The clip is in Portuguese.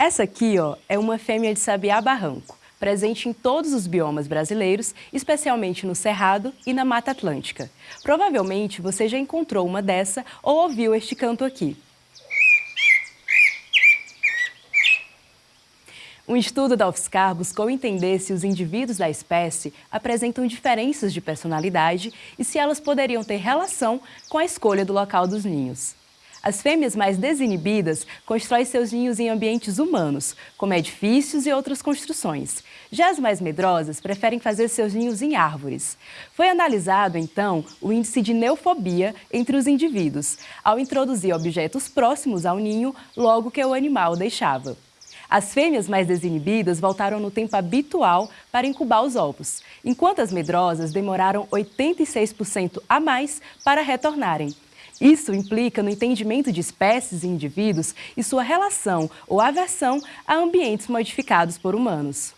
Essa aqui ó, é uma fêmea de sabiá-barranco, presente em todos os biomas brasileiros, especialmente no Cerrado e na Mata Atlântica. Provavelmente você já encontrou uma dessa ou ouviu este canto aqui. Um estudo da UFSCar buscou entender se os indivíduos da espécie apresentam diferenças de personalidade e se elas poderiam ter relação com a escolha do local dos ninhos. As fêmeas mais desinibidas constroem seus ninhos em ambientes humanos, como edifícios e outras construções. Já as mais medrosas preferem fazer seus ninhos em árvores. Foi analisado, então, o índice de neofobia entre os indivíduos, ao introduzir objetos próximos ao ninho logo que o animal deixava. As fêmeas mais desinibidas voltaram no tempo habitual para incubar os ovos, enquanto as medrosas demoraram 86% a mais para retornarem. Isso implica no entendimento de espécies e indivíduos e sua relação ou aversão a ambientes modificados por humanos.